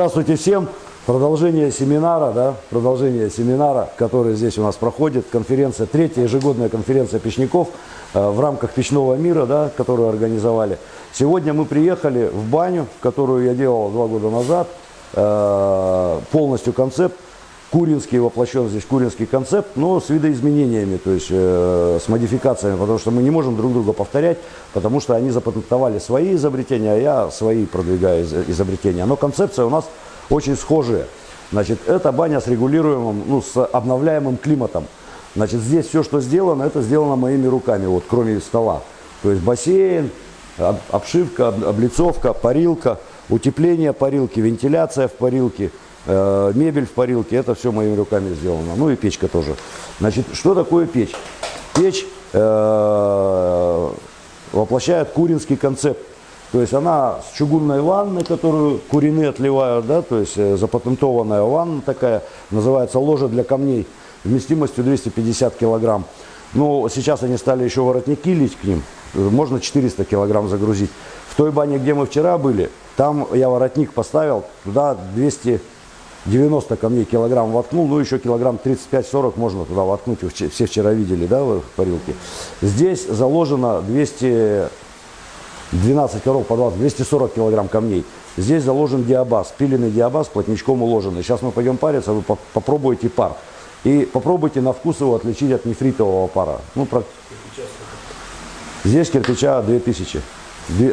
Здравствуйте всем! Продолжение семинара, да, продолжение семинара, который здесь у нас проходит, конференция, третья ежегодная конференция печников э, в рамках печного мира, да, которую организовали. Сегодня мы приехали в баню, которую я делал два года назад, э, полностью концепт, Куринский воплощен здесь Куринский концепт, но с видоизменениями, то есть э, с модификациями, потому что мы не можем друг друга повторять, потому что они запатентовали свои изобретения, а я свои продвигаю из, изобретения. Но концепция у нас очень схожая. Значит, это баня с регулируемым, ну, с обновляемым климатом. Значит, здесь все, что сделано, это сделано моими руками, вот, кроме стола. То есть бассейн, обшивка, облицовка, парилка, утепление парилки, вентиляция в парилке – мебель в парилке, это все моими руками сделано. Ну и печка тоже. Значит, что такое печь? Печь э, воплощает куринский концепт. То есть она с чугунной ванной, которую курины отливают, да, то есть э, запатентованная ванна такая, называется ложа для камней, вместимостью 250 килограмм. Но сейчас они стали еще воротники лить к ним, можно 400 килограмм загрузить. В той бане, где мы вчера были, там я воротник поставил, туда 200 90 камней килограмм воткнул, ну еще килограмм 35-40 можно туда воткнуть, все вчера видели, да, в парилке. Здесь заложено 200, 12 коров по 20, 240 килограмм камней. Здесь заложен диабаз, пиленный диабаз, плотничком уложенный. Сейчас мы пойдем париться, вы попробуйте пар. И попробуйте на вкус его отличить от нефритового пара. Ну, про... Здесь кирпича 2000,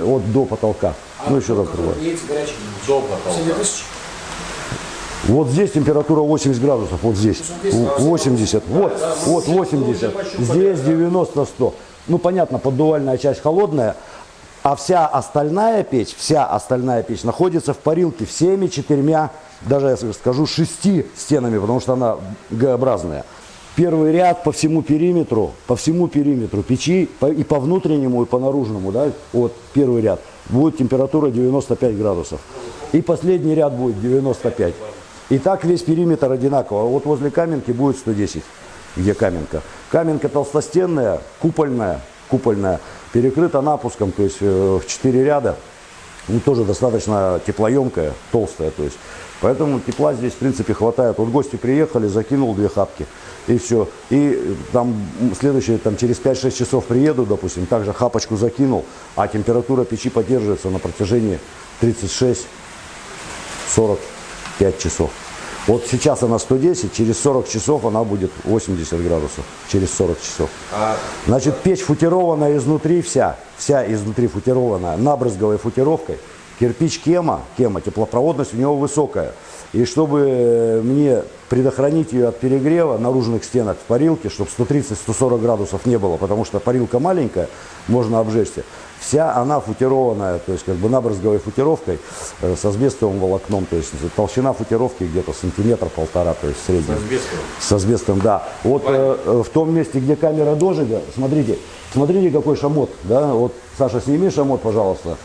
от до потолка. А ну, еще раз другое. До потолка. Вот здесь температура 80 градусов, вот здесь 80, вот, вот 80, здесь 90-100. Ну понятно, поддувальная часть холодная, а вся остальная печь, вся остальная печь находится в парилке всеми четырьмя, даже я скажу шести стенами, потому что она Г-образная. Первый ряд по всему периметру, по всему периметру печи и по внутреннему, и по наружному, да, вот первый ряд, будет температура 95 градусов. И последний ряд будет 95. И так весь периметр одинаково. Вот возле каменки будет 110, где каменка. Каменка толстостенная, купольная, купольная, перекрыта напуском, то есть э, в 4 ряда. Ну, тоже достаточно теплоемкая, толстая, то есть. Поэтому тепла здесь, в принципе, хватает. Вот гости приехали, закинул две хапки, и все. И там следующие, там через 5-6 часов приеду, допустим, также хапочку закинул, а температура печи поддерживается на протяжении 36-40 5 часов. Вот сейчас она 110, через 40 часов она будет 80 градусов, через 40 часов. А Значит, печь футированная изнутри вся, вся изнутри футированная, набрызговой футировкой. Кирпич кема, кема, теплопроводность у него высокая. И чтобы мне предохранить ее от перегрева наружных стенок в парилке, чтобы 130-140 градусов не было, потому что парилка маленькая, можно обжечься. Вся она футированная, то есть как бы набрызговой футировкой э, с асбестовым волокном, то есть толщина футировки где-то сантиметр-полтора, то есть средний. С асбестом? С асбестом, да. Вот э, э, в том месте, где камера дожига, смотрите, смотрите какой шамот, да, вот, Саша, сними шамот, пожалуйста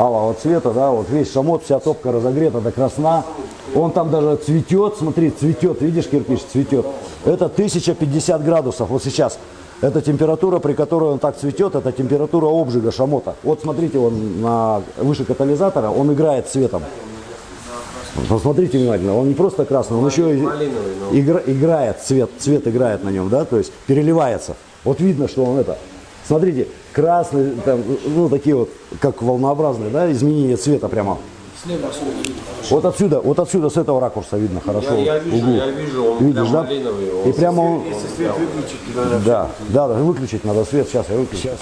алого цвета, да, вот весь шамот, вся топка разогрета до красна. Он там даже цветет, смотри, цветет, видишь, кирпич цветет. Это 1050 градусов, вот сейчас. Это температура, при которой он так цветет, это температура обжига шамота. Вот смотрите, он на, выше катализатора, он играет цветом. Посмотрите внимательно, он не просто красный, он еще игра, играет цвет, цвет играет на нем, да, то есть переливается. Вот видно, что он это. Смотрите, красный, там, ну такие вот, как волнообразные, да, изменение цвета прямо. Слева отсюда видно Вот отсюда, вот отсюда с этого ракурса видно хорошо. Я, я вижу, угу. я вижу, он Видишь, да? малиновый. Он и прямо он... Если свет выключить, да, да, да, выключить надо свет, сейчас я выключу. Сейчас,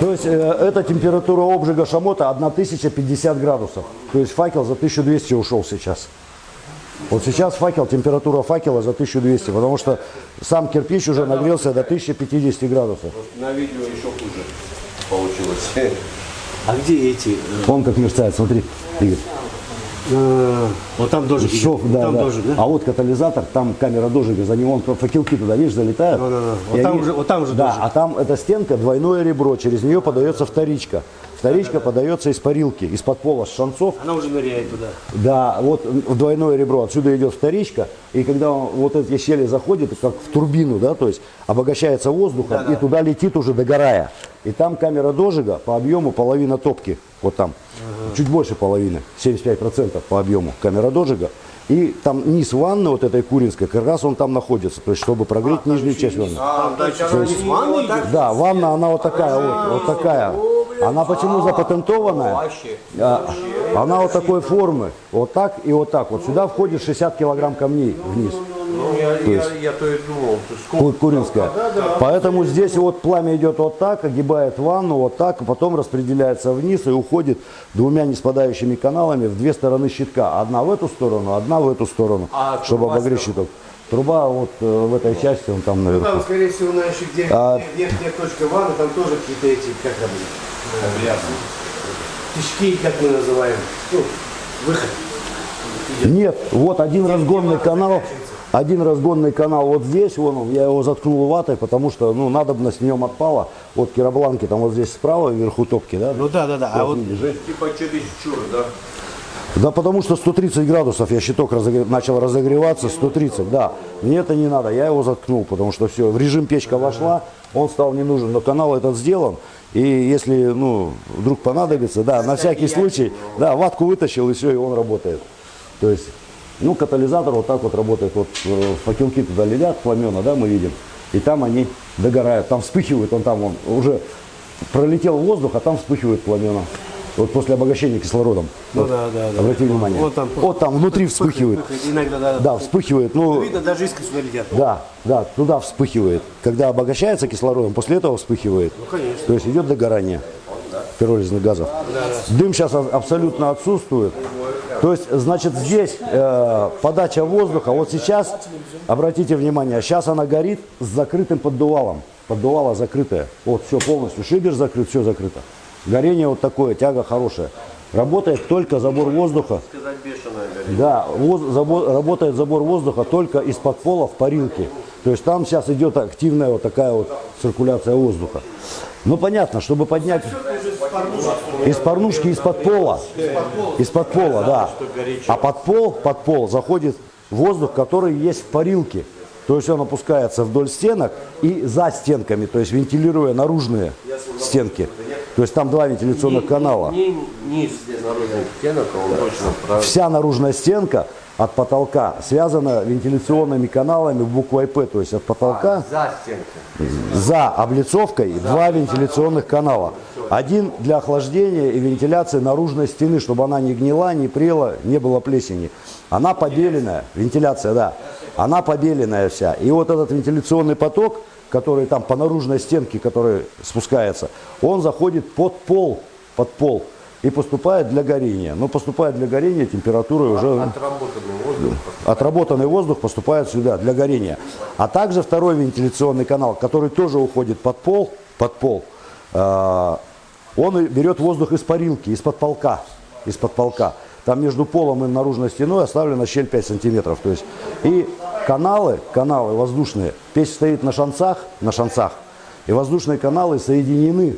То есть э, эта температура обжига шамота 1050 градусов. То есть факел за 1200 ушел сейчас. Вот сейчас факел, температура факела за 1200, потому что сам кирпич уже нагрелся до 1050 градусов. На видео еще хуже получилось. А где эти? Он как мерцает, смотри, Игорь. А, вот там дождик. Шов, да, там да. Дождик, да. А вот катализатор, там камера дожига, за него он факелки туда, видишь, залетают. Да, да, да. Вот, там они, же, вот там же Да, дождик. а там эта стенка, двойное ребро, через нее подается вторичка. Вторичка подается из парилки, из-под пола с шанцов. Она уже ныряет туда. Да, вот в двойное ребро отсюда идет вторичка, и когда он- вот эти щели заходят, как в турбину, да, то есть обогащается воздухом, и туда летит уже догорая. И там камера дожига по объему половина топки, вот там, чуть больше половины, 75% по объему камера дожига. И там низ ванны вот этой куринской, как раз он там находится, то есть чтобы прогреть нижнюю часть ванны. А, то есть не вот так Да, ванна, она вот такая вот, вот такая. Она почему запатентованная? вообще. А, Она вот такой формы, вот так и вот так. Вот сюда входит 60 килограмм камней вниз. Ну, я, я, я то и думал, то есть Ку- Куринская. Поэтому здесь вот пламя идет вот так, огибает ванну вот так, а потом распределяется вниз и уходит двумя неспадающими каналами в две стороны щитка. Одна в эту сторону, одна в эту сторону, А чтобы обогреть щиток. Труба вот э, в этой части, он там наверху. Там, скорее всего, на еще где, А- верхняя точка ванны, там тоже какие-то эти, как там, тишки, как мы называем, ну, выход. Нет, вот один разгонный канал, один разгонный канал вот здесь, вон он, я его заткнул ватой, потому что, ну, надобность в нем отпала. Вот киробланки там вот здесь справа, вверху топки, да? Ну да, да, да. А вот типа чересчур, да? Да потому что 130 градусов, я щиток разогре- начал разогреваться, 130, да. Мне это не надо, я его заткнул, потому что все, в режим печка вошла, он стал не нужен, но канал этот сделан. И если, ну, вдруг понадобится, да, на всякий случай, да, ватку вытащил и все, и он работает. То есть, ну, катализатор вот так вот работает, вот э, факелки туда летят, пламена, да, мы видим, и там они догорают, там вспыхивает, он там, он уже пролетел воздух, а там вспыхивают пламена. Вот после обогащения кислородом. Ну Вот, да, да, да. Обрати внимание. Вот там- вот там внутри вспыхивает. Иногда, да. Да, вспыхивает. Ну, Видно, даже искры сюда летят. да, да, туда вспыхивает. Когда обогащается кислородом, после этого вспыхивает. Ну, конечно. То есть идет догорание пиролизных газов. Дым сейчас абсолютно отсутствует. То есть, значит, здесь э, подача воздуха. Вот сейчас, обратите внимание, сейчас она горит с закрытым поддувалом. Поддувало закрытое. Вот, все полностью. Шибер закрыт, все закрыто. Горение вот такое, тяга хорошая. Работает только забор воздуха. Да, воз- забор- работает забор воздуха только из-под пола в парилке. То есть там сейчас идет активная вот такая вот циркуляция воздуха. Ну понятно, чтобы поднять из порнушки из-под пола. Из-под пола, да. А под пол, под пол заходит воздух, который есть в парилке. То есть он опускается вдоль стенок и за стенками, то есть вентилируя наружные стенки. То есть там два вентиляционных канала. А. Вся наружная стенка от потолка связана вентиляционными каналами буквой П, то есть от потолка За стенкой. за облицовкой два вентиляционных канала. Один для охлаждения и вентиляции наружной стены, чтобы она не гнила, не прела, не было плесени. Она побеленная, вентиляция, да, она побеленная вся. И вот этот вентиляционный поток, который там по наружной стенке, который спускается, он заходит под пол, под пол и поступает для горения. Но поступает для горения температура уже... Отработанный воздух. Отработанный воздух поступает сюда для горения. А также второй вентиляционный канал, который тоже уходит под пол, под пол, э, он берет воздух из парилки, из-под полка, из-под полка. Там между полом и наружной стеной оставлена щель 5 сантиметров. То есть, и каналы, каналы воздушные, печь стоит на шанцах, на шанцах, и воздушные каналы соединены,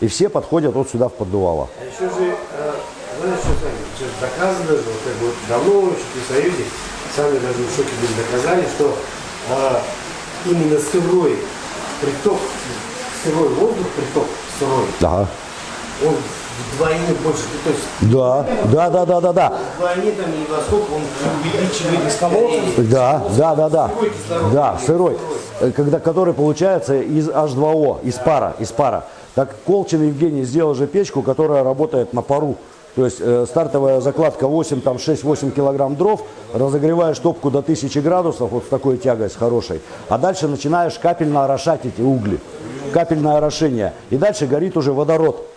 и все подходят вот сюда в поддувало. А еще же, э, знаешь, что что доказано же, вот как бы вот давно еще при Союзе, сами даже в шоке были, доказали, что э, именно сырой приток, сырой воздух, приток сырой, Ага. он вдвойне больше, то есть Да, да, да, да, да, да. вдвойне там и во сколько он увеличивает бесколосность. Да, да, да, да. Сырой кислород. Да, сырой. Э, Когда, который получается из H2O, из пара, из пара. Так Колчин Евгений сделал же печку, которая работает на пару. То есть э, стартовая закладка 8, там 6-8 килограмм дров, разогреваешь топку до 1000 градусов, вот с такой тягой, с хорошей. А дальше начинаешь капельно орошать эти угли. Капельное орошение. И дальше горит уже водород.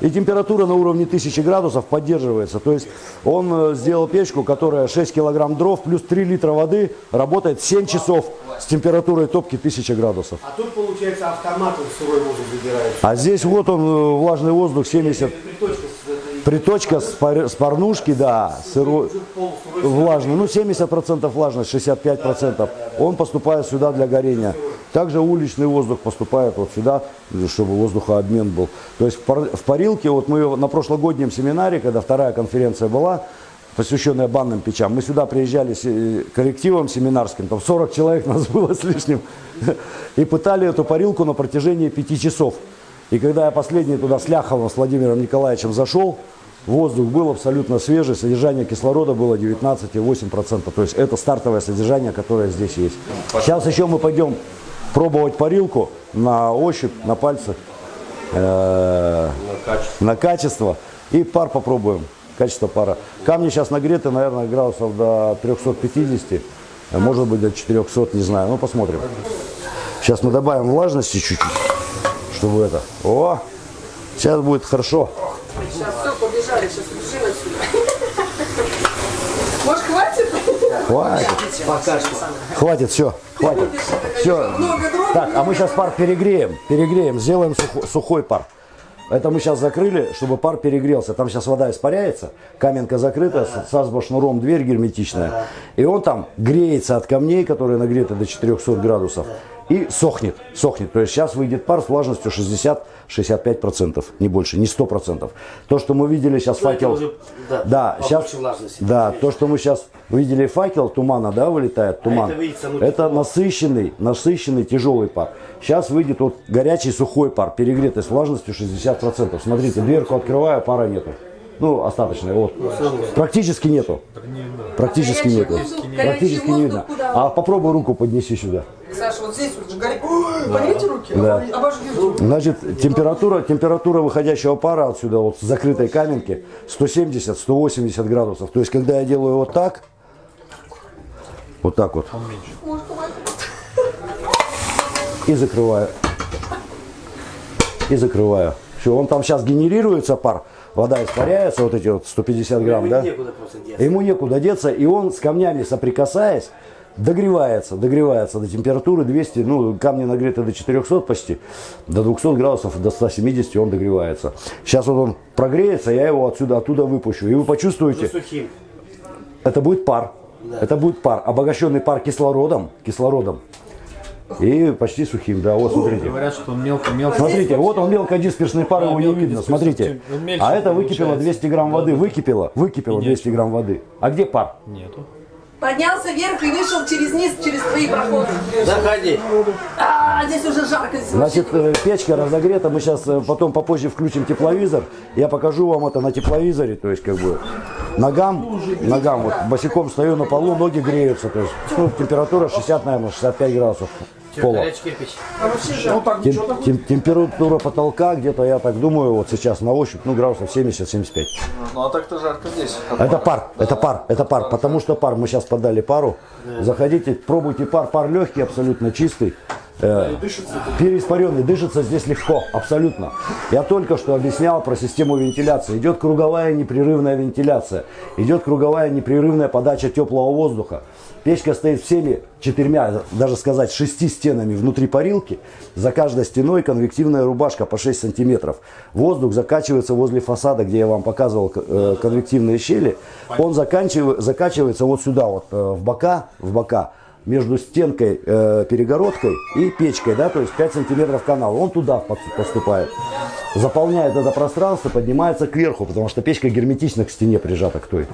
И температура на уровне 1000 градусов поддерживается. То есть он э, сделал печку, которая 6 килограмм дров плюс 3 литра воды работает 7 часов с температурой топки 1000 градусов. А тут получается автоматом сырой воздух забирается. А здесь вот он, э, влажный воздух 70. Приточка с парнушки, да, сырой, влажный, ну 70% влажность, 65%, он поступает сюда для горения. Также уличный воздух поступает вот сюда, чтобы воздухообмен был. То есть в, в парилке, вот мы на прошлогоднем семинаре, когда вторая конференция была, посвященная банным печам, мы сюда приезжали с э, коллективом семинарским, там 40 человек нас было с лишним, и пытали эту парилку на протяжении пяти часов. И когда я последний туда с Ляховым, с Владимиром Николаевичем зашел, воздух был абсолютно свежий, содержание кислорода было 19,8%. То есть это стартовое содержание, которое здесь есть. Сейчас еще мы пойдем пробовать парилку на ощупь, на пальцах, э, На качество. на качество. И пар попробуем, качество пара. Камни сейчас нагреты, наверное, градусов до 350, а может быть до 400, не знаю. Ну, посмотрим. Сейчас мы добавим влажности чуть-чуть, чтобы это... О, сейчас будет хорошо. Сейчас все, побежали, сейчас убежим отсюда. Может, хватит? Хватит. Пока что. Хватит, все, хватит. Все. Так, а мы сейчас пар перегреем, перегреем, сделаем сухо- сухой пар. Это мы сейчас закрыли, чтобы пар перегрелся. Там сейчас вода испаряется, каменка закрыта, с сазбо-шнуром дверь герметичная. И он там греется от камней, которые нагреты до 400 градусов. И сохнет, сохнет. То есть сейчас выйдет пар с влажностью 60-65%, не больше, не 100%. То, что мы видели сейчас Ну, факел... уже, да, да, сейчас, влажности. да, то, что мы сейчас видели факел тумана, да, вылетает туман. это видится, ну, это насыщенный, насыщенный тяжелый пар. Сейчас выйдет вот горячий сухой пар, перегретый с влажностью 60%. Смотрите, дверку открываю, пара нету. Ну, остаточная, вот. Практически нету. Практически нету. Практически не видно. куда? А попробуй руку поднеси сюда. Саша, вот здесь вот же горит. Поднимите руки, Да. Значит, температура, температура выходящего пара отсюда, вот с закрытой каменки, 170-180 градусов. То есть, когда я делаю вот так, вот так вот, и закрываю. И закрываю. Все, он там сейчас генерируется пар, вода испаряется, вот эти вот 150 грамм, да? Некуда. Ему некуда деться, и он с камнями соприкасаясь, догревается, догревается до температуры 200, ну, камни нагреты до 400 почти, до 200 градусов, до 170 он догревается. Сейчас вот он прогреется, я его отсюда, оттуда выпущу, и вы почувствуете, Сухим. это будет пар. Это будет пар, обогащенный пар кислородом, кислородом. И почти сухим, да, вот смотрите. Говорят, что он мелко-мелко. Смотрите, вот он мелкодисперсный пар, Да, его не видно, смотрите. А это выкипело получается. 200 грамм воды, выкипело, выкипело Нет. 200 грамм воды. А где пар? Нету. Поднялся вверх и вышел через низ, через твои проходы. Заходи. А, здесь уже жарко. Здесь Значит, э, печка разогрета, мы сейчас потом попозже включим тепловизор, я покажу вам это на тепловизоре, то есть как бы ногам, ногам, вот босиком стою на полу, ноги греются, то есть ну, температура 60, наверное, 65 градусов пола. Кирпич. Тем- тем- температура потолка где-то, я так думаю, вот сейчас на ощупь, ну градусов 70-75. Ну а так-то жарко здесь. Это пар, это пар, это пар, потому что пар, мы сейчас подали пару. Заходите, пробуйте пар, пар легкий, абсолютно чистый. Э, переиспаренный, дышится здесь легко, абсолютно. Я только что объяснял про систему вентиляции. Идет круговая непрерывная вентиляция, идет круговая непрерывная подача теплого воздуха. Печка стоит всеми четырьмя, даже сказать, шести стенами внутри парилки. За каждой стеной конвективная рубашка по 6 сантиметров. Воздух закачивается возле фасада, где я вам показывал э, конвективные щели. Он закачивается вот сюда, вот э, в бока, в бока между стенкой, э, перегородкой и печкой, да, то есть 5 сантиметров канала. Он туда поступает. Заполняет это пространство, поднимается кверху, потому что печка герметично к стене прижата к той.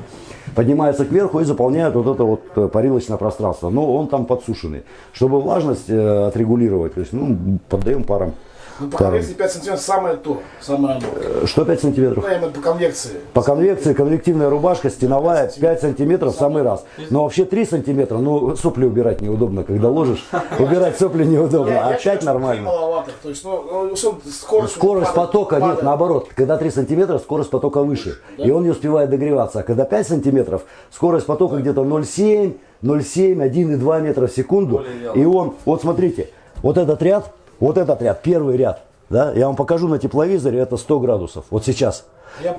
Поднимается кверху и заполняет вот это вот э, парилочное пространство. Но он там подсушенный. Чтобы влажность э, отрегулировать, то есть, ну, поддаем парам. Ну, по парам. конвекции 5 сантиметров самое то, самое оно. Э, Что 5 сантиметров? Ну, я имею по конвекции. По конвекции конвективная рубашка стеновая 5 сантиметров в самый раз. Но вообще 3 сантиметра, ну сопли убирать неудобно, когда ложишь. Убирать сопли неудобно, а 5 нормально. Маловато. То есть, ну, ну, скорость, падает, потока, нет, наоборот. Когда 3 сантиметра, скорость потока выше. И он не успевает догреваться. А когда 5 сантиметров, скорость потока где-то 0,7, 0,7, 1,2 метра в секунду. И он, вот смотрите, вот этот ряд, вот этот ряд, первый ряд, да, я вам покажу на тепловизоре, это 100 градусов, вот сейчас.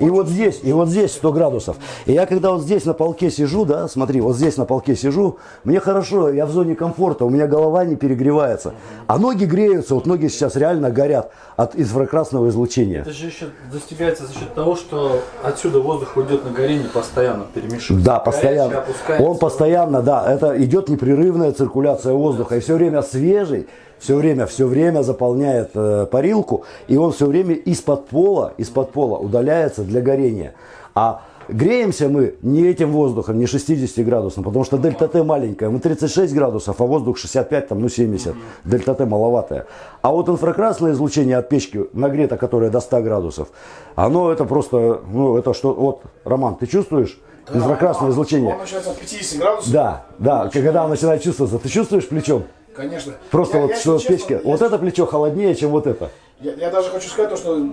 И вот здесь, и вот здесь 100 градусов. И я когда вот здесь на полке сижу, да, смотри, вот здесь на полке сижу, мне хорошо, я в зоне комфорта, у меня голова не перегревается. А ноги греются, вот ноги сейчас реально горят от инфракрасного излучения. Это же еще достигается за счет того, что отсюда воздух уйдет на горение постоянно, перемешивается. Да, Горячий постоянно. опускается. Он постоянно, да, это идет непрерывная циркуляция воздуха. И все время свежий, все время, все время заполняет э, парилку, и он все время из-под пола, из-под пола удаляется для горения. А греемся мы не этим воздухом, не 60 градусом, потому что дельта Т маленькая. Мы 36 градусов, а воздух 65, там, ну 70. Дельта Т маловатая. А вот инфракрасное излучение от печки нагрето, которое до 100 градусов, оно это просто, ну это что, вот, Роман, ты чувствуешь? Инфракрасное излучение. Он начинается от 50 градусов. Да, да, когда он начинает чувствоваться, ты чувствуешь плечом? Конечно. Просто Я- вот я, что если печка, честно, вот я- это плечо холоднее, чем вот это. Я, я даже хочу сказать то, что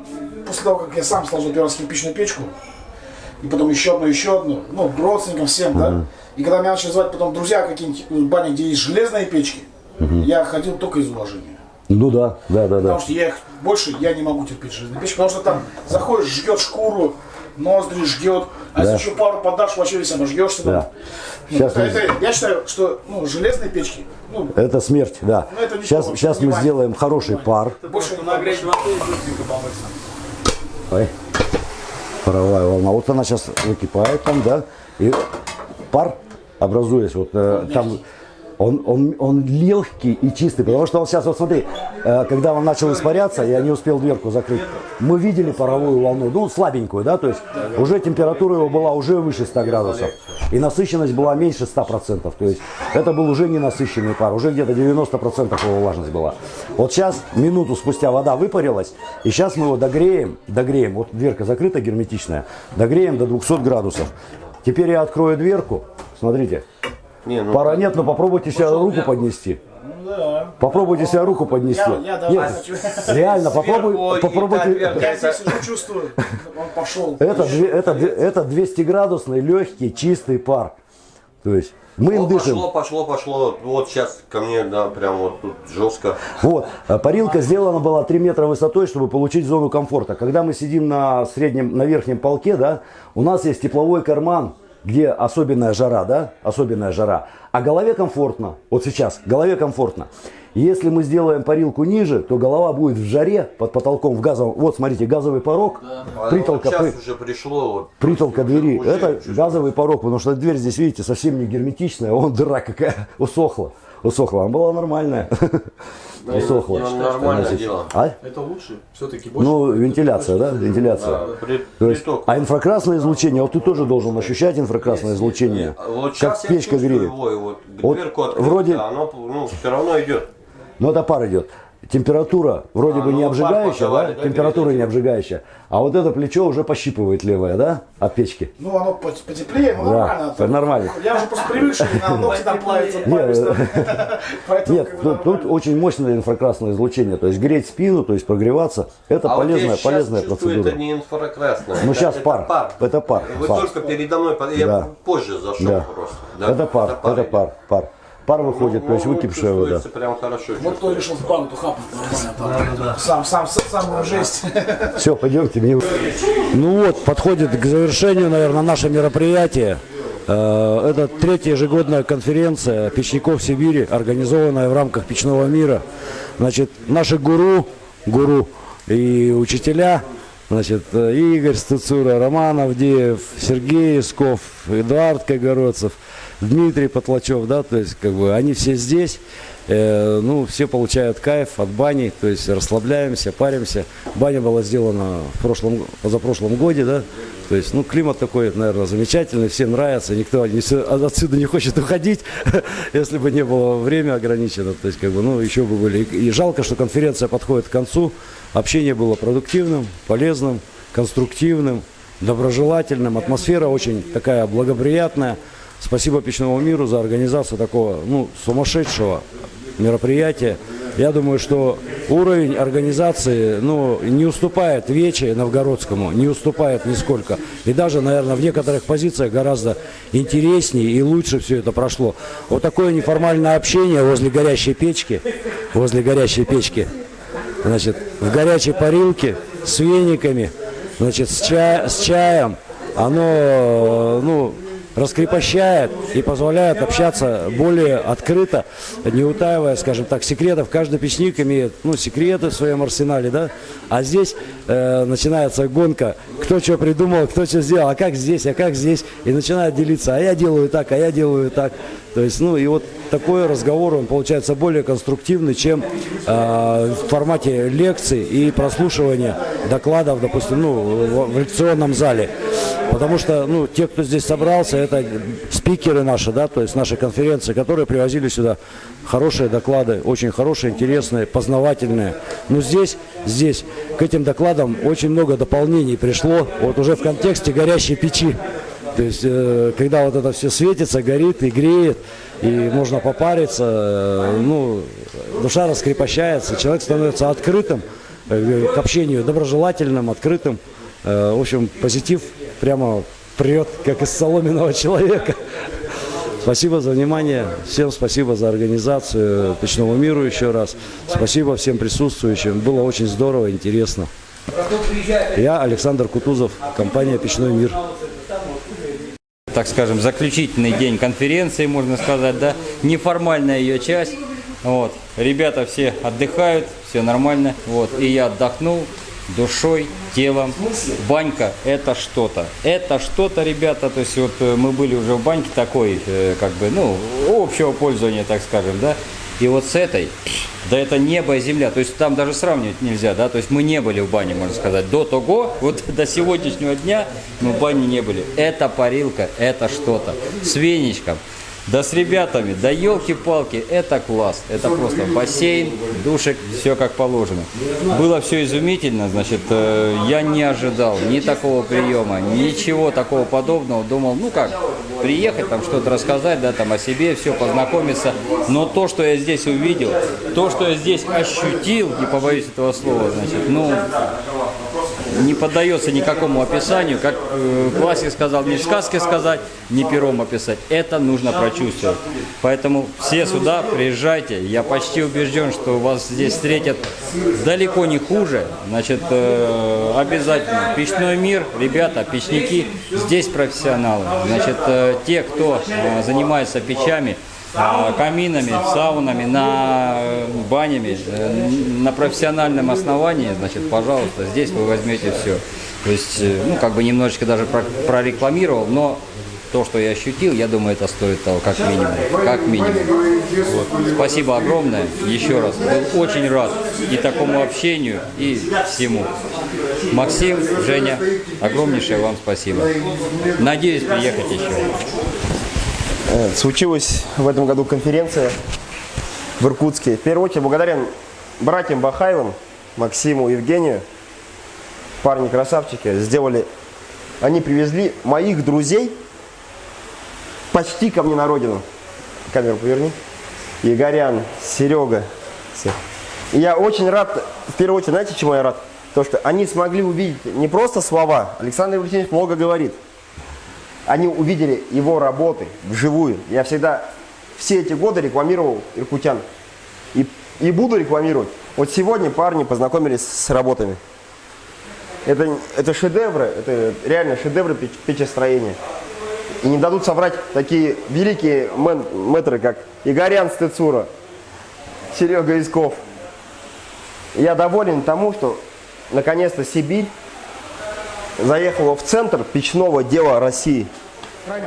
после того, как я сам сложил первый раз кирпичную печку, и потом еще одну, еще одну, ну, родственникам всем, да, и когда меня начали звать потом друзья какие-нибудь бани, где есть железные печки, я ходил только из уважения. Ну да, да, да, Потому да. что я их больше я не могу терпеть железные печки, потому что там заходишь, жгет шкуру, ноздри жгет, а Да. если еще пару подашь, вообще весь обожгешься. там. Да. Ну, Сейчас мы- это- я считаю, что ну, железные печки, ну, Это смерть, да. Ну, это Сейчас, сейчас мы сделаем хороший пар. больше не Нагреть воды и быстренько помыться. Ой. Паровая волна. Вот она сейчас выкипает там, да. И пар, образуясь, вот э, там, он, он, он легкий и чистый, потому что он сейчас, вот смотри, э, когда он начал испаряться, я не успел дверку закрыть, мы видели паровую волну, ну, слабенькую, да, то есть уже температура его была уже выше 100 градусов, и насыщенность была меньше 100%, то есть это был уже не насыщенный пар, уже где-то 90% его влажность была. Вот сейчас, минуту спустя вода выпарилась, и сейчас мы его догреем, догреем, вот дверка закрыта герметичная, догреем до 200 градусов. Теперь я открою дверку, смотрите, Не, ну, Пора нет, но попробуйте себя руку поднести. Попробуйте себя руку поднести. Я- я даже Нет, хочу. реально, попробуй, попробуйте. Я здесь уже чувствую, он пошел. Это, это, это 200 градусный, легкий, чистый пар. То есть мы им о, дышим. пошло, пошло, пошло. Вот сейчас ко мне, да, прям вот тут жестко. Вот, э, парилка сделана была 3 метра высотой, чтобы получить зону комфорта. Когда мы сидим на среднем, на верхнем полке, да, у нас есть тепловой карман, где особенная жара, да, особенная жара. А голове комфортно, вот сейчас, голове комфортно. Если мы сделаем парилку ниже, то голова будет в жаре под потолком в газовом. Вот, смотрите, газовый порог, А притолка, вот сейчас при- уже пришло. Вот, притолка двери. уже Это чувствую. газовый порог, потому что дверь здесь, видите, совсем не герметичная, вон дыра какая, усохла. Усохла, она была нормальная. Усохла. ну, нормальное дело. А? Это лучше. Все-таки больше. Ну, вентиляция, да? Вентиляция. Да, при- То есть, приток. а инфракрасное излучение, вот ты тоже должен ощущать инфракрасное излучение. А Вот Как печка чувствую греет. его, вот Вот открыл, вроде- да, оно ну, все равно идет. Но это пар идет. Температура вроде А, бы ну, не обжигающая, да? да, Температура не обжигающая. А вот это плечо уже пощипывает левое, да? От печки. Ну, оно пот- потеплее, ну Да, нормально. это нормально. Я уже просто привыкший, на ногти там плавится. Поэтому, Нет, тут, очень мощное инфракрасное излучение. То есть греть спину, то есть прогреваться, это А полезная, полезная процедура. это не инфракрасное. Ну, сейчас пар. Это пар. Вы только передо мной, я позже зашел просто. Это пар, это пар, пар. Пар выходит, то есть Ну, выкипшая вода. прям хорошо. Вот кто решил в банку хапнуть нормально. там. Сам, сам, сам жесть. Все, пойдемте. Мне... Ну вот, подходит к завершению, наверное, наше мероприятие. Э, Это третья ежегодная конференция печников Сибири, организованная в рамках печного мира. Значит, наши гуру, гуру и учителя, значит, э, Игорь Стуцура, Роман Авдеев, Сергей Исков, Эдуард Кайгородцев, Дмитрий Потлачев, да, то есть, как бы, они все здесь. Э, ну, все получают кайф от бани, то есть расслабляемся, паримся. Баня была сделана в прошлом, позапрошлом годе, да, то есть, ну, климат такой, наверное, замечательный, всем нравится, никто не отсюда не хочет уходить, если бы не было время ограничено, то есть, как бы, ну, еще бы были. И жалко, что конференция подходит к концу, общение было продуктивным, полезным, конструктивным, доброжелательным, атмосфера очень такая благоприятная. Спасибо Печному миру за организацию такого, ну, сумасшедшего мероприятия. Я думаю, что уровень организации ну, не уступает Вече Новгородскому, не уступает нисколько. И даже, наверное, в некоторых позициях гораздо интереснее и лучше все это прошло. Вот такое неформальное общение возле горящей печки, возле горящей печки. значит, в горячей парилке с вениками, значит, с, ча- с чаем. Оно, ну, раскрепощает и позволяет общаться более открыто, не утаивая, скажем так, секретов. Каждый печник имеет ну, секреты в своем арсенале, да? А здесь э, начинается гонка, кто что придумал, кто что сделал, а как здесь, а как здесь, и начинают делиться, а я делаю так, а я делаю так. То есть, ну и вот такой разговор, он получается более конструктивный, чем э, в формате лекций и прослушивания докладов, допустим, ну, в, в лекционном зале. Потому что, ну, те, кто здесь собрался, это спикеры наши, да, то есть наши конференции, которые привозили сюда хорошие доклады, очень хорошие, интересные, познавательные. Но здесь, здесь к этим докладам очень много дополнений пришло, вот уже в контексте горящей печи. То есть, э, когда вот это все светится, горит и греет, и можно попариться, э, ну, душа раскрепощается, человек становится открытым э, к общению, доброжелательным, открытым. В общем, позитив прямо прет, как из соломенного человека. Спасибо за внимание. Всем спасибо за организацию Печному миру еще раз. Спасибо всем присутствующим. Было очень здорово, интересно. Я Александр Кутузов, компания Печной мир. так скажем, заключительный день конференции, можно сказать, да, неформальная ее часть. Вот. Ребята все отдыхают, все нормально. Вот. И я отдохнул душой, телом. Банька – это что-то. Это что-то, ребята, то есть вот э, мы были уже в баньке такой, э, как бы, ну, общего пользования, так скажем, да. И вот с этой, да это небо и земля, то есть там даже сравнивать нельзя, да, то есть мы не были в бане, можно сказать, до того, вот до сегодняшнего дня мы в бане не были. Это парилка, это что-то, с веничком, да с ребятами, да елки-палки, это класс, это просто бассейн, душек, все как положено. Было все изумительно, значит, э, я не ожидал ни такого приема, ничего такого подобного, думал, ну как, приехать, там что-то рассказать, да, там о себе, все, познакомиться, но то, что я здесь увидел, то, что я здесь ощутил, не побоюсь этого слова, значит, ну, не поддается никакому описанию, как э, классик сказал, не в сказке сказать, не пером описать. Это нужно прочувствовать. Поэтому все сюда приезжайте. Я почти убежден, что вас здесь встретят далеко не хуже. Значит, э, обязательно. Печной мир, ребята, печники, здесь профессионалы. Значит, э, те, кто э, занимается печами, каминами, саунами, на э, банями, э, на профессиональном основании, значит, пожалуйста, здесь вы возьмете все. То есть, э, ну, как бы немножечко даже про- прорекламировал, но то, что я ощутил, я думаю, это стоит того, как минимум. Как минимум. Вот. Спасибо огромное. Еще раз. Был очень рад и такому общению, и всему. Максим, Женя, огромнейшее вам спасибо. Надеюсь приехать еще. Э, Случилась в этом году конференция в Иркутске. В первую очередь благодарен братьям Бахаевым, Максиму, Евгению. Парни красавчики. Сделали, они привезли моих друзей почти ко мне на родину. Камеру поверни. Игорян, Серега. Все. И я очень рад, в первую очередь, знаете, чему я рад? То, что они смогли увидеть не просто слова. Александр Валентинович много говорит они увидели его работы вживую. Я всегда все эти годы рекламировал иркутян. И, и буду рекламировать. Вот сегодня парни познакомились с работами. Это, это шедевры, это реально шедевры печ- печестроения. И не дадут соврать такие великие мэн, мэтры, как Игорян Стецура, Серега Исков. Я доволен тому, что наконец-то Сибирь заехала в центр печного дела России.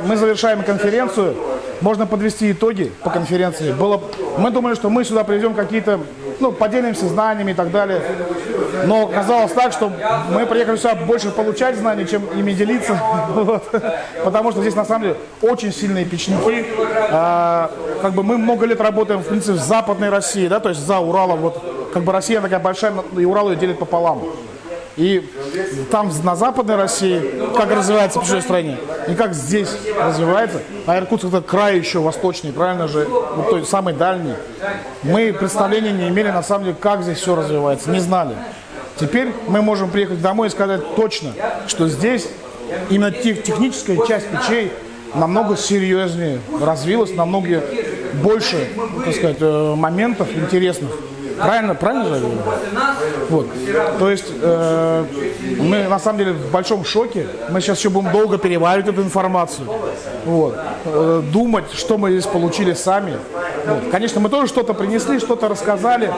Мы завершаем конференцию. Можно подвести итоги по конференции. Было... Мы думали, что мы сюда приведем какие-то, ну, поделимся знаниями и так далее. Но казалось так, что мы приехали сюда больше получать знаний, чем ими делиться. Потому что здесь на самом деле очень сильные печники. А, как бы мы много лет работаем, в принципе, в Западной России, да, то есть за Уралом. Вот, как бы Россия такая большая, и Урал ее делит пополам. И там на Западной России, как развивается печное строение, и как здесь развивается, а Иркутск это край еще восточный, правильно же, вот той самый дальний. Мы представления не имели на самом деле, как здесь все развивается, не знали. Теперь мы можем приехать домой и сказать точно, что здесь именно тех- техническая часть печей намного серьезнее развилась, намного больше, так сказать, э, моментов интересных. Правильно, правильно же? Вот. То есть э, мы на самом деле в большом шоке. Мы сейчас еще будем долго переваривать эту информацию. Вот. Э, думать, что мы здесь получили сами. Вот. Конечно, мы тоже что-то принесли, что-то рассказали,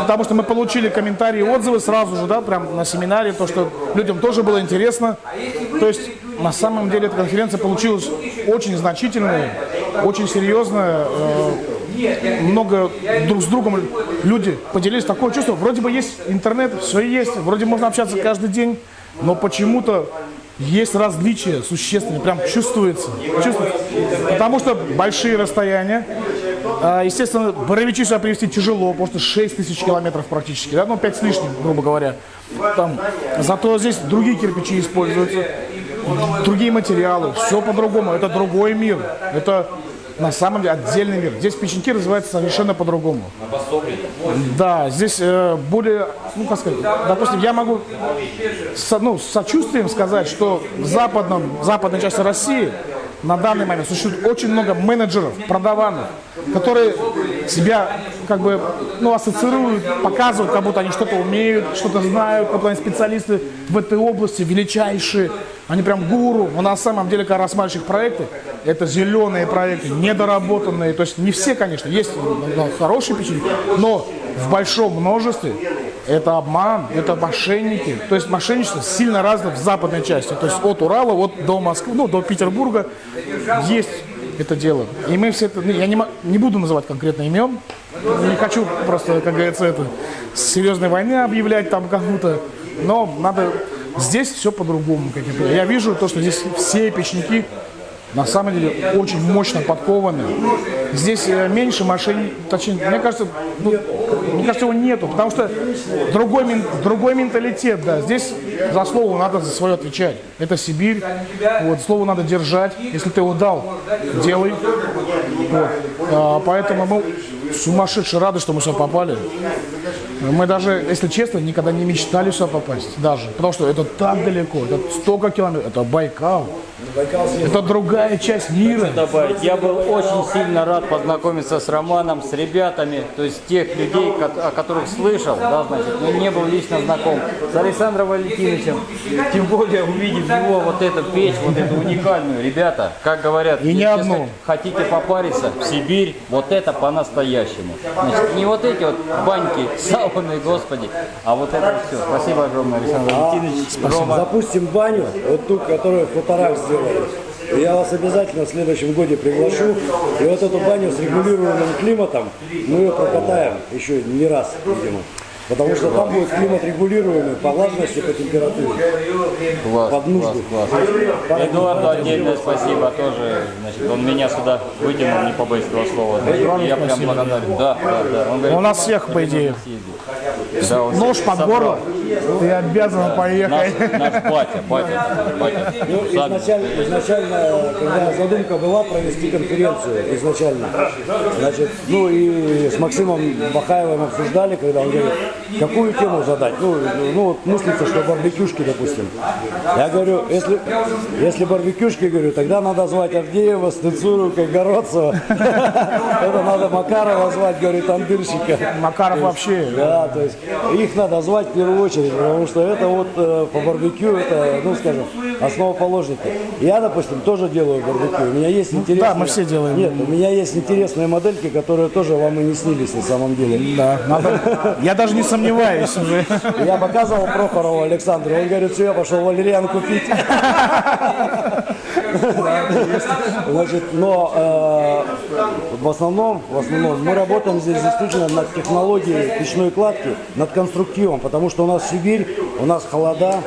потому что мы получили комментарии отзывы сразу же, да, прям на семинаре, то, что людям тоже было интересно. То есть, на самом деле, эта конференция получилась очень значительная, очень серьезная. Э, много друг с другом люди поделились. Такое чувство, вроде бы есть интернет, все есть, вроде можно общаться каждый день, но почему-то есть различия существенные, прям чувствуется, чувствуется. Потому что большие расстояния, а, Естественно, Боровичи сюда привезти тяжело, потому что 6 тысяч километров практически, да, ну 5 с лишним, грубо говоря. Там, зато здесь другие кирпичи используются, другие материалы, все по-другому, это другой мир, это на самом деле отдельный мир. Здесь печеньки развиваются совершенно по-другому. Да, здесь э, более, ну как сказать, допустим, я могу со, ну, с сочувствием сказать, что в западном, в западной части России на данный момент существует очень много менеджеров, продаванов, которые себя как бы ну, ассоциируют, показывают, как будто они что-то умеют, что-то знают, как будто они специалисты в этой области, величайшие, они прям гуру. Но на самом деле, когда рассматриваешь их проекты, это зеленые проекты, недоработанные. То есть не все, конечно, есть хорошие печеньки, но в большом множестве это обман, это мошенники. То есть мошенничество сильно развито в западной части. То есть от Урала вот до Москвы, ну, до Петербурга есть это дело. И мы все это, ну, я не, не буду называть конкретно имен, не хочу просто, как говорится, это, серьезной войны объявлять там кому-то, но надо, здесь все по-другому. Я вижу то, что здесь все печники на самом деле очень мощно подкованы. Здесь э, меньше мошенников, точнее, мне кажется, ну, мне кажется, его нету, потому что другой, другой менталитет, да. Здесь за слово надо за свое отвечать. Это Сибирь, вот, слово надо держать. Если ты его дал, делай. Вот. А, поэтому мы сумасшедше рады, что мы сюда попали. Мы даже, если честно, никогда не мечтали сюда попасть. Даже. Потому что это так далеко, это столько километров, это Байкал. Это другая часть мира. добавить. Я был очень сильно рад познакомиться с Романом, с ребятами, то есть тех людей, о которых слышал, да, значит, но не был лично знаком. С Александром Валентиновичем, тем более увидев его вот эту печь, вот эту уникальную. Ребята, как говорят, И не одну. хотите попариться в Сибирь, вот это по-настоящему. Значит, не вот эти вот баньки, сауны, господи, а вот это все. Спасибо огромное, Александр Валентинович. Рома. Запустим баню, вот ту, которую в сделали. Я вас обязательно в следующем году приглашу. И вот эту баню с регулируемым климатом мы ее прокатаем еще не раз, видимо. Потому что там будет климат регулируемый по влажности, по температуре. Класс, Под нужду. класс, класс. Эдуарду отдельное спасибо тоже. Значит, он меня сюда вытянул, не побоюсь этого слова. Я прям благодарен. Да, да, да. Он говорит, У нас всех, по идее, да, он нож под собрал. горло, ты обязан Наш, поехать. наш батя, батя, батя. Ну, изначально, изначально, когда задумка была провести конференцию, изначально, значит, ну и с Максимом Бахаевым обсуждали, когда он говорит, какую тему задать. Ну, ну вот мыслится, что барбекюшки, допустим. Я говорю, если, если барбекюшки, говорю, тогда надо звать Авдеева, Стыцуру, Кайгородцева. Это надо Макарова звать, говорит, тандырщика. Макаров вообще. Да, то есть их надо звать в первую очередь, потому что это вот э, по барбекю, это, ну скажем, основоположники. Я, допустим, тоже делаю барбекю. У меня есть интересные... да, мы все делаем. Нет, у меня есть интересные модельки, которые тоже вам и не снились на самом деле. Да, надо. Я даже не сомневаюсь уже. Я показывал Прохорову Александру, он говорит, все, я пошел валериан купить. Значит, но э, в основном, в основном мы работаем здесь исключительно над технологией печной кладки, над конструктивом, потому что у нас Сибирь, у нас холода,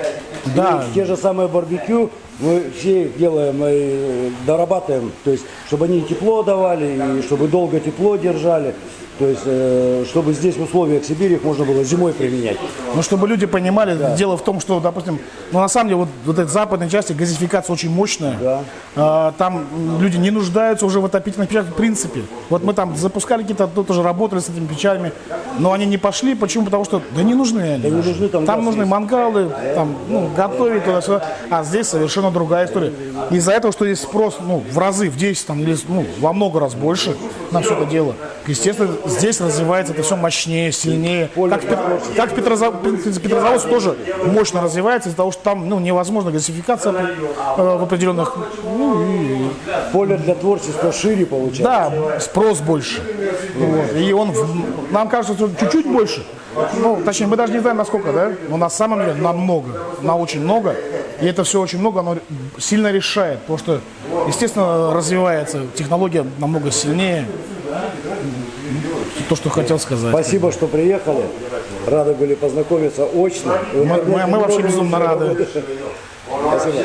Да. и те же самые барбекю мы все их делаем и дорабатываем, то есть, чтобы они тепло давали, и чтобы долго тепло держали. То есть, э, чтобы здесь в условиях Сибири их можно было зимой применять. Ну, чтобы люди понимали, дело в том, что, допустим, ну, на самом деле, вот, вот этой западной части газификация очень мощная. Да. А, там м, люди не нуждаются уже в отопительных печах в принципе. Вот мы там запускали какие-то, тоже работали с этими печами, но они не пошли. Почему? Потому что, да не нужны они. не нужны, там газ нужны есть. мангалы, там, ну, готовить туда-сюда. А здесь совершенно другая история. Из-за этого, что есть спрос, ну, в разы, в 10 там, или, ну, во много раз больше на все это дело. Естественно, здесь развивается это все мощнее, сильнее. Как, как в Петрозав- Пет- Петрозаводск тоже мощно развивается из-за того, что там ну, невозможна газификация э, в определенных... Ну, и- Поле для творчества шире получается. да, спрос больше. Вот. И он, нам кажется, что чуть-чуть больше. Ну, точнее, мы даже не знаем, насколько, да? Но на самом деле намного, на очень много. И это все очень много, оно сильно решает. Потому что, естественно, развивается технология намного сильнее. То, что хотел сказать. Спасибо, что приехали. Рады были познакомиться очно. Мы, мы- мы вообще безумно рады. Спасибо.